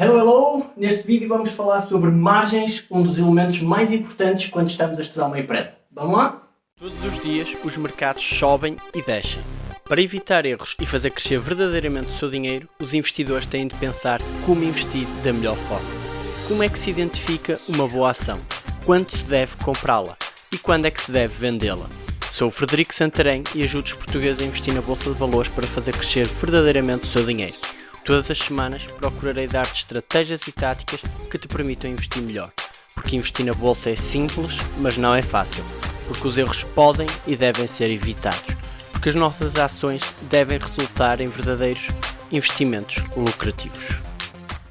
Hello, hello! Neste vídeo vamos falar sobre margens, um dos elementos mais importantes quando estamos a estudar uma empresa. Vamos lá? Todos os dias os mercados sobem e descem. Para evitar erros e fazer crescer verdadeiramente o seu dinheiro, os investidores têm de pensar como investir da melhor forma. Como é que se identifica uma boa ação? Quando se deve comprá-la? E quando é que se deve vendê-la? Sou o Frederico Santarém e ajudo os portugueses a investir na Bolsa de Valores para fazer crescer verdadeiramente o seu dinheiro. Todas as semanas procurarei dar-te estratégias e táticas que te permitam investir melhor. Porque investir na Bolsa é simples, mas não é fácil. Porque os erros podem e devem ser evitados. Porque as nossas ações devem resultar em verdadeiros investimentos lucrativos.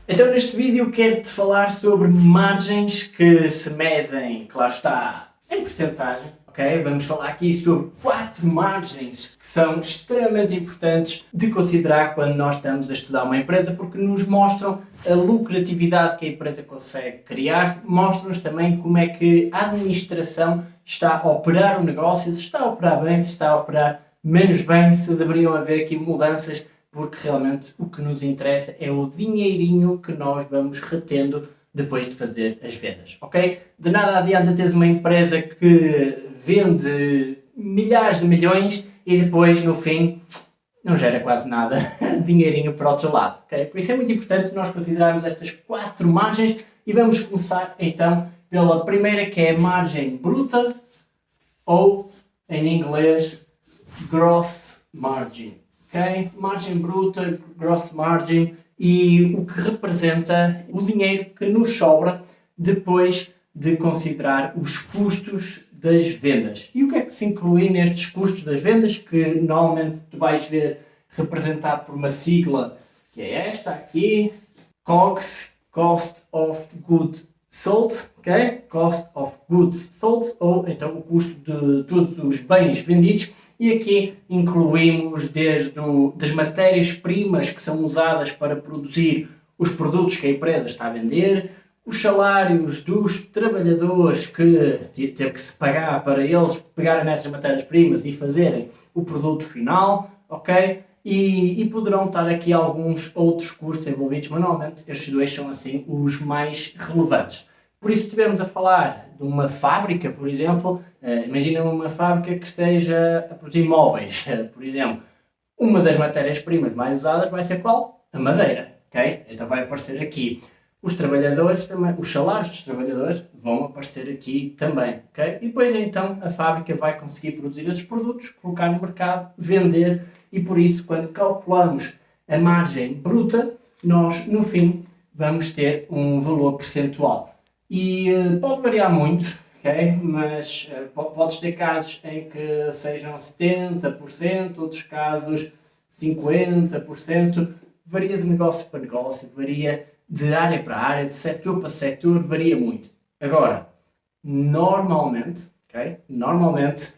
Então neste vídeo quero-te falar sobre margens que se medem, claro está, em porcentagem, ok? Vamos falar aqui sobre quatro margens que são extremamente importantes de considerar quando nós estamos a estudar uma empresa porque nos mostram a lucratividade que a empresa consegue criar, mostram-nos também como é que a administração está a operar o negócio, se está a operar bem, se está a operar menos bem, se deveriam haver aqui mudanças porque realmente o que nos interessa é o dinheirinho que nós vamos retendo depois de fazer as vendas, ok? De nada adianta teres uma empresa que vende milhares de milhões e depois, no fim, não gera quase nada dinheirinho para o outro lado, ok? Por isso é muito importante nós considerarmos estas quatro margens e vamos começar então pela primeira que é a margem bruta ou, em inglês, gross margin, ok? Margem bruta, gross margin e o que representa o dinheiro que nos sobra depois de considerar os custos das vendas. E o que é que se inclui nestes custos das vendas, que normalmente tu vais ver representado por uma sigla, que é esta aqui, COGS, Cost of Goods Sold, ok? Cost of Goods Sold, ou então o custo de todos os bens vendidos, e aqui incluímos desde o, das matérias-primas que são usadas para produzir os produtos que a empresa está a vender, os salários dos trabalhadores que teve que se pagar para eles pegarem nessas matérias-primas e fazerem o produto final, ok? E, e, poderão estar aqui alguns outros custos envolvidos, mas normalmente estes dois são assim os mais relevantes. Por isso, estivermos a falar de uma fábrica, por exemplo, uh, imagina uma fábrica que esteja a produzir móveis, uh, por exemplo. Uma das matérias-primas mais usadas vai ser qual? A madeira, ok? Então vai aparecer aqui. Os trabalhadores também, os salários dos trabalhadores vão aparecer aqui também, ok? E depois então a fábrica vai conseguir produzir esses produtos, colocar no mercado, vender e por isso quando calculamos a margem bruta, nós no fim vamos ter um valor percentual. E uh, pode variar muito, ok? Mas uh, podes ter casos em que sejam 70%, outros casos 50%, varia de negócio para negócio, varia de área para área, de setor para setor, varia muito. Agora, normalmente, ok? Normalmente,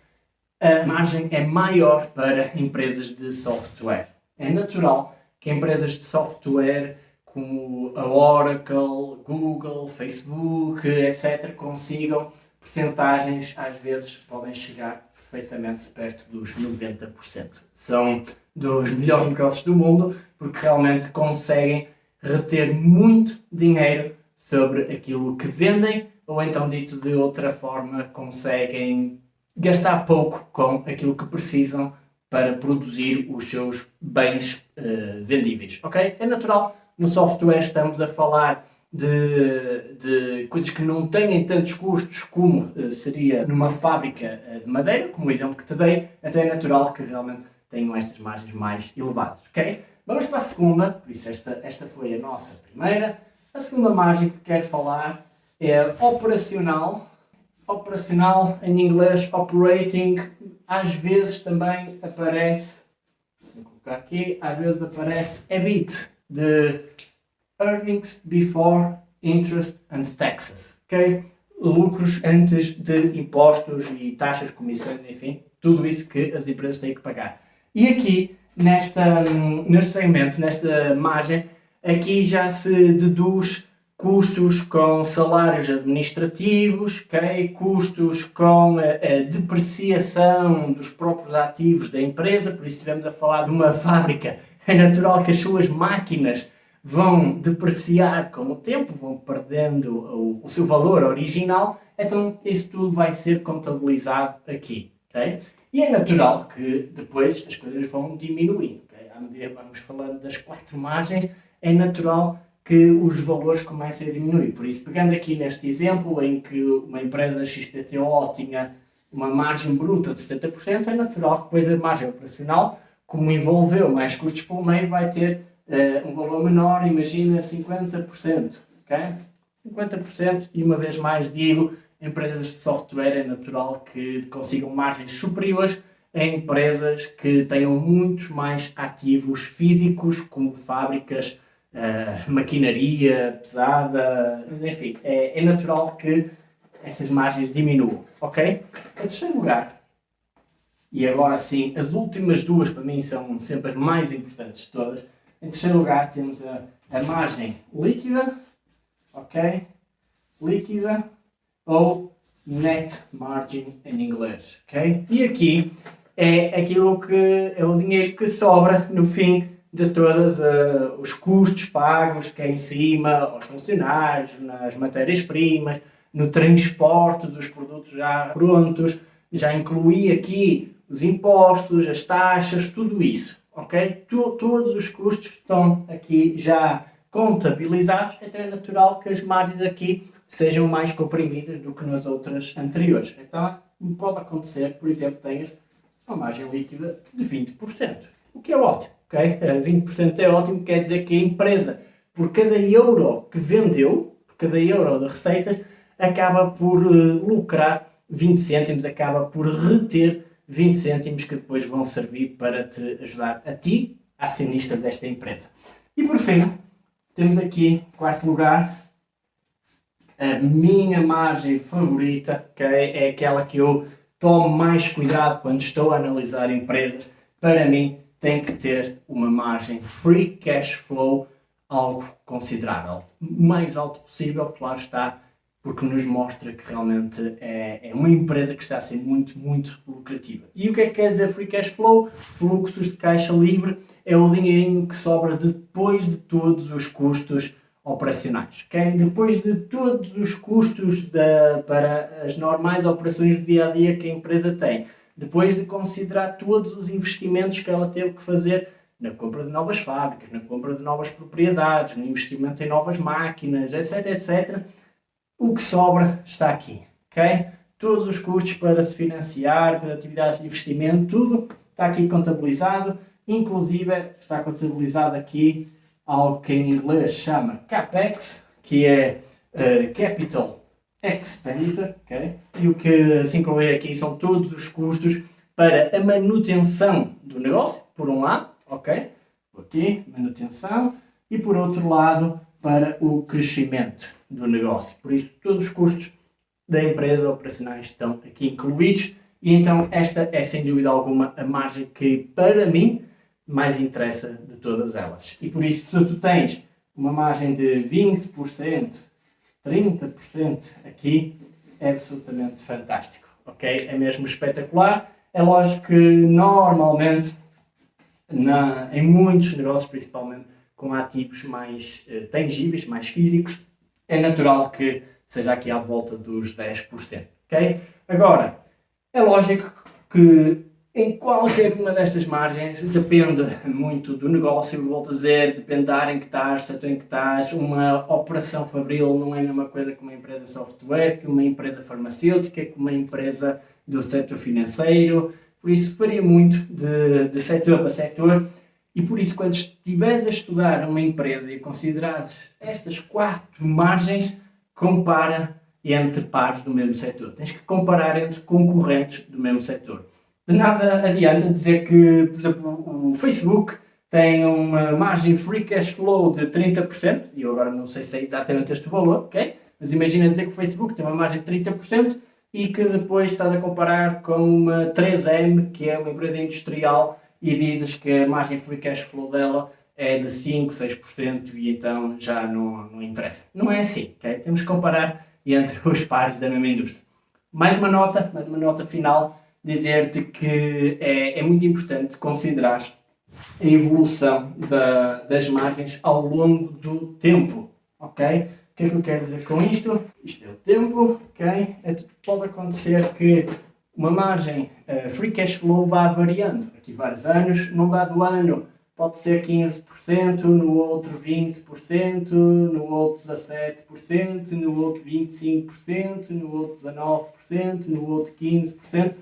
a margem é maior para empresas de software. É natural que empresas de software como a Oracle, Google, Facebook, etc., consigam percentagens, às vezes podem chegar perfeitamente perto dos 90%. São dos melhores negócios do mundo porque realmente conseguem reter muito dinheiro sobre aquilo que vendem ou então dito de outra forma conseguem gastar pouco com aquilo que precisam para produzir os seus bens uh, vendíveis, ok? É natural no software estamos a falar de, de coisas que não têm tantos custos como uh, seria numa fábrica uh, de madeira, como o exemplo que te dei, até é natural que realmente tenham estas margens mais elevadas, ok? Vamos para a segunda, por isso esta, esta foi a nossa primeira. A segunda margem que quero falar é operacional. Operacional, em inglês, operating, às vezes também aparece, vou colocar aqui, às vezes aparece EBIT, de Earnings Before Interest and Taxes, ok? Lucros antes de impostos e taxas, comissões, enfim, tudo isso que as empresas têm que pagar. E aqui, nesta, neste segmento, nesta margem, aqui já se deduz custos com salários administrativos, okay? custos com a, a, depreciação dos próprios ativos da empresa, por isso estivemos a falar de uma fábrica, é natural que as suas máquinas vão depreciar com o tempo, vão perdendo o, o seu valor original, então isso tudo vai ser contabilizado aqui. Okay? E é natural que depois as coisas vão diminuindo. Okay? À medida que vamos falando das quatro margens, é natural que os valores comecem a diminuir. Por isso, pegando aqui neste exemplo em que uma empresa XPTO tinha uma margem bruta de 70%, é natural que depois a margem operacional, como envolveu mais custos pelo meio, vai ter uh, um valor menor, imagina 50%. Okay? 50% e uma vez mais digo, empresas de software é natural que consigam margens superiores a empresas que tenham muitos mais ativos físicos, como fábricas, uh, maquinaria pesada, enfim, é, é natural que essas margens diminuam, ok? Em terceiro lugar, e agora sim, as últimas duas para mim são sempre as mais importantes de todas. Em terceiro lugar temos a, a margem líquida, ok? Líquida ou net margin em inglês, ok? E aqui é aquilo que é o dinheiro que sobra no fim de todos uh, os custos pagos que é em cima aos funcionários, nas matérias-primas, no transporte dos produtos já prontos, já incluí aqui os impostos, as taxas, tudo isso, ok? Todos os custos estão aqui já contabilizados, então é natural que as margens aqui sejam mais comprimidas do que nas outras anteriores. Então pode acontecer, por exemplo, tenhas uma margem líquida de 20%, o que é ótimo, ok? 20% eh, é ótimo, quer dizer que a empresa, por cada euro que vendeu, por cada euro de receitas, acaba por uh, lucrar 20 cêntimos, acaba por reter 20 cêntimos que depois vão servir para te ajudar a ti, acionista desta empresa. E por fim, temos aqui, quarto lugar, a minha margem favorita, que é aquela que eu tomo mais cuidado quando estou a analisar empresas. Para mim, tem que ter uma margem free cash flow algo considerável. O mais alto possível, claro está, porque nos mostra que realmente é, é, uma empresa que está a ser muito, muito lucrativa. E o que é que quer dizer Free Cash Flow? Fluxos de caixa livre é o dinheirinho que sobra depois de todos os custos operacionais. Okay? Depois de todos os custos da, para as normais operações do dia a dia que a empresa tem, depois de considerar todos os investimentos que ela teve que fazer na compra de novas fábricas, na compra de novas propriedades, no investimento em novas máquinas, etc, etc, o que sobra está aqui, ok? Todos os custos para se financiar, atividades de investimento, tudo está aqui contabilizado, inclusive está contabilizado aqui algo que em inglês chama CAPEX, que é uh, Capital Expenditure, ok? E o que se inclui aqui são todos os custos para a manutenção do negócio, por um lado, ok? Aqui, manutenção, e por outro lado, para o crescimento do negócio. Por isso, todos os custos da empresa operacionais estão aqui incluídos e então esta é sem dúvida alguma a margem que para mim mais interessa de todas elas. E por isso, se tu tens uma margem de 20%, 30% aqui, é absolutamente fantástico, ok? É mesmo espetacular. É lógico que normalmente, na, em muitos negócios, principalmente com ativos mais uh, tangíveis, mais físicos, é natural que seja aqui à volta dos 10%. Okay? Agora, é lógico que em qualquer uma destas margens depende muito do negócio, volto a dizer, depende da área em que estás, do setor em que estás. Uma operação fabril não é a mesma coisa que uma empresa software, que uma empresa farmacêutica, que uma empresa do setor financeiro. Por isso varia muito de, de setor para setor e por isso, quando estiveres a estudar uma empresa e considerares estas quatro margens, compara entre pares do mesmo setor. Tens que comparar entre concorrentes do mesmo setor. De nada adianta dizer que, por exemplo, o Facebook tem uma margem free cash flow de 30%, e eu agora não sei se é exatamente este valor, ok? Mas imagina dizer que o Facebook tem uma margem de 30% e que depois estás a comparar com uma 3M, que é uma empresa industrial e dizes que a margem free cash flow dela é de 5, 6% e então já não, não interessa. Não é assim? Temos que comparar entre os pares da mesma indústria. Mais uma nota, mais uma nota final, dizer-te que é, é muito importante considerar a evolução da, das margens ao longo do tempo, ok? O que é que eu quero dizer com isto? Isto é o tempo, ok? É, pode acontecer que uma margem uh, free cash flow vá variando. Aqui vários anos, num dado ano pode ser 15%, no outro 20%, no outro 17%, no outro 25%, no outro 19%, no outro 15%.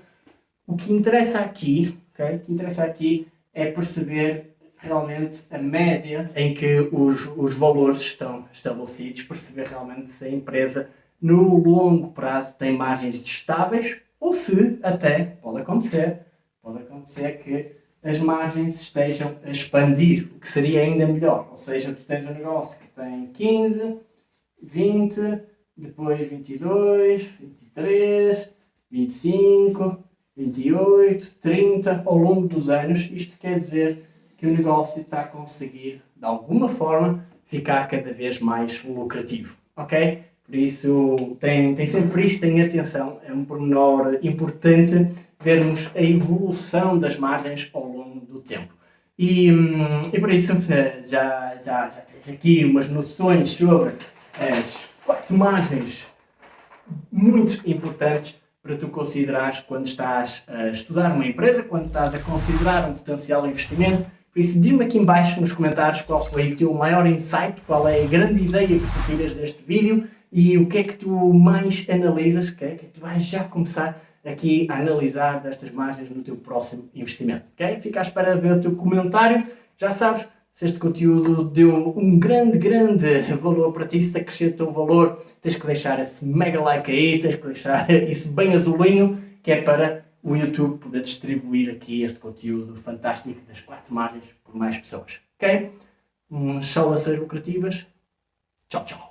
O que interessa aqui, okay? o que interessa aqui é perceber realmente a média em que os, os valores estão estabelecidos, perceber realmente se a empresa no longo prazo tem margens estáveis ou se até, pode acontecer, pode acontecer que as margens estejam a expandir, o que seria ainda melhor. Ou seja, tu tens um negócio que tem 15, 20, depois 22, 23, 25, 28, 30 ao longo dos anos. Isto quer dizer que o negócio está a conseguir, de alguma forma, ficar cada vez mais lucrativo. Ok? Por isso, tem, tem sempre isto em atenção. É um pormenor importante vermos a evolução das margens ao longo do tempo. E, hum, e por isso eh, já, já, já tens aqui umas noções sobre as quatro margens muito importantes para tu considerares quando estás a estudar uma empresa, quando estás a considerar um potencial investimento. Por isso, diz-me aqui embaixo nos comentários qual foi o teu maior insight, qual é a grande ideia que tu tiras deste vídeo e o que é que tu mais analisas, okay? o que é que tu vais já começar aqui a analisar destas margens no teu próximo investimento. ok? Fica à espera de ver o teu comentário. Já sabes, se este conteúdo deu um grande, grande valor para ti, se te um valor, tens que deixar esse mega like aí, tens que deixar isso bem azulinho, que é para o YouTube poder distribuir aqui este conteúdo fantástico das quatro margens por mais pessoas. Ok? Um ser lucrativas. Tchau, tchau.